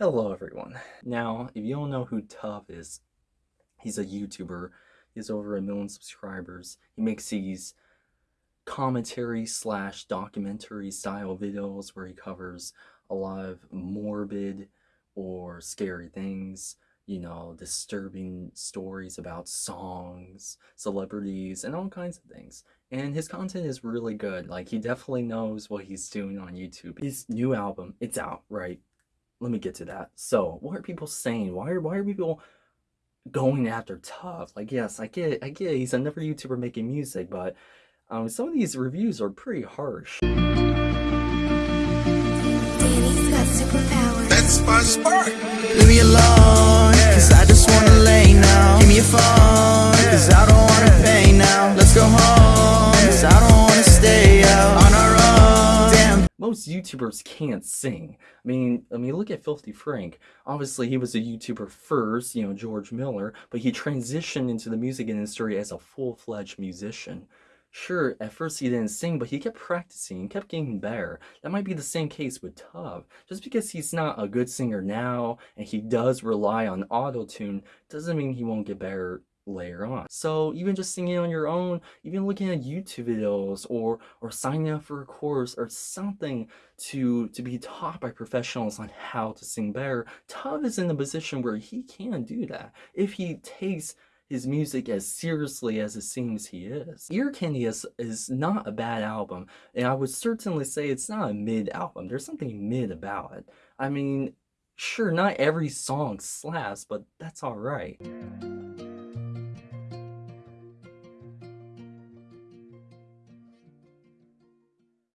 Hello everyone. Now, if you don't know who Tuv is, he's a YouTuber. He has over a million subscribers. He makes these commentary slash documentary style videos where he covers a lot of morbid or scary things, you know, disturbing stories about songs, celebrities, and all kinds of things. And his content is really good. Like, he definitely knows what he's doing on YouTube. His new album, it's out, right? Let me get to that. So, what are people saying? Why are, why are people going after Tuv? Like, yes, I get I get he's another YouTuber making music, but um, some of these reviews are pretty harsh. Danny's got superpowers. That's my spark. Most YouTubers can't sing. I mean, I mean, look at Filthy Frank. Obviously, he was a YouTuber first, you know, George Miller, but he transitioned into the music industry as a full-fledged musician. Sure, at first he didn't sing, but he kept practicing, and kept getting better. That might be the same case with Tuv. Just because he's not a good singer now, and he does rely on auto-tune, doesn't mean he won't get better later on. So even just singing on your own, even looking at YouTube videos or or signing up for a course or something to to be taught by professionals on how to sing better, Tuv is in a position where he can do that if he takes his music as seriously as it seems he is. Ear Candy is, is not a bad album, and I would certainly say it's not a mid album. There's something mid about it. I mean, sure, not every song slaps, but that's alright.